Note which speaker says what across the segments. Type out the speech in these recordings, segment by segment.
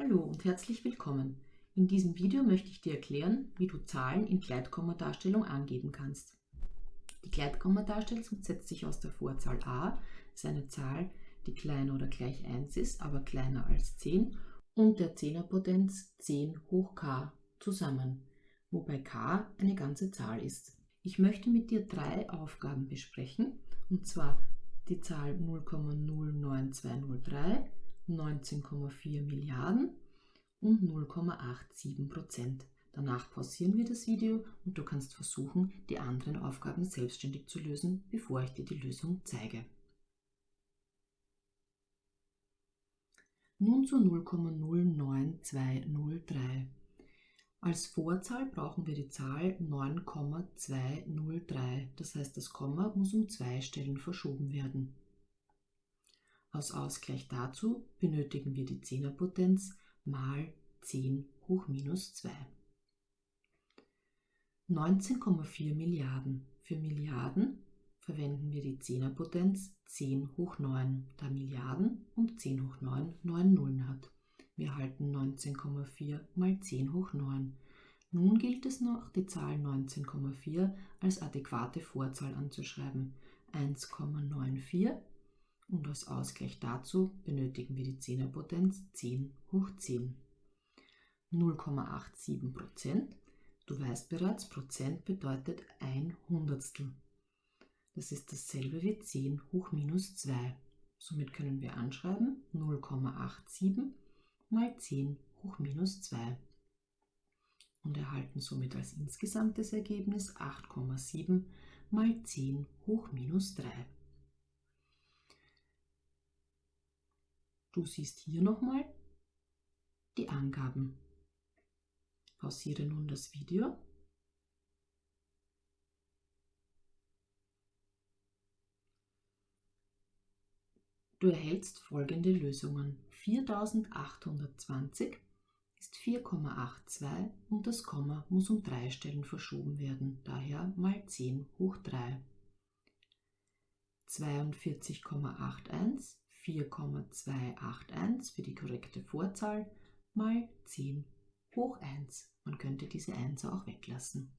Speaker 1: Hallo und herzlich willkommen. In diesem Video möchte ich dir erklären, wie du Zahlen in Gleitkommadarstellung angeben kannst. Die Gleitkommadarstellung setzt sich aus der Vorzahl a, das ist eine Zahl, die kleiner oder gleich 1 ist, aber kleiner als 10, und der Zehnerpotenz 10 hoch k zusammen, wobei k eine ganze Zahl ist. Ich möchte mit dir drei Aufgaben besprechen, und zwar die Zahl 0,09203, 19,4 Milliarden und 0,87 Prozent. Danach pausieren wir das Video und du kannst versuchen, die anderen Aufgaben selbstständig zu lösen, bevor ich dir die Lösung zeige. Nun zu 0,09203. Als Vorzahl brauchen wir die Zahl 9,203. Das heißt, das Komma muss um zwei Stellen verschoben werden. Aus Ausgleich dazu benötigen wir die Zehnerpotenz mal 10 hoch minus 2. 19,4 Milliarden. Für Milliarden verwenden wir die Zehnerpotenz 10 hoch 9, da Milliarden und 10 hoch 9 9 Nullen hat. Wir erhalten 19,4 mal 10 hoch 9. Nun gilt es noch, die Zahl 19,4 als adäquate Vorzahl anzuschreiben. 1,94 und als Ausgleich dazu benötigen wir die Zehnerpotenz 10 hoch 10. 0,87 Prozent. Du weißt bereits, Prozent bedeutet ein Hundertstel. Das ist dasselbe wie 10 hoch minus 2. Somit können wir anschreiben 0,87 mal 10 hoch minus 2 und erhalten somit als insgesamtes Ergebnis 8,7 mal 10 hoch minus 3. Du siehst hier nochmal die Angaben. Pausiere nun das Video. Du erhältst folgende Lösungen. 4820 ist 4,82 und das Komma muss um drei Stellen verschoben werden, daher mal 10 hoch 3. 42,81 4,281 für die korrekte Vorzahl mal 10 hoch 1. Man könnte diese 1 auch weglassen.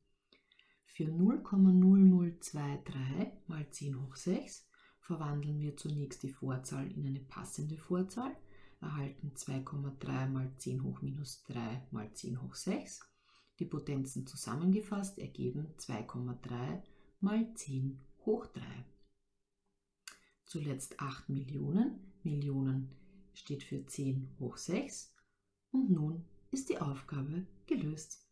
Speaker 1: Für 0,0023 mal 10 hoch 6 verwandeln wir zunächst die Vorzahl in eine passende Vorzahl, erhalten 2,3 mal 10 hoch minus 3 mal 10 hoch 6. Die Potenzen zusammengefasst ergeben 2,3 mal 10 hoch 3 zuletzt 8 Millionen. Millionen steht für 10 hoch 6 und nun ist die Aufgabe gelöst.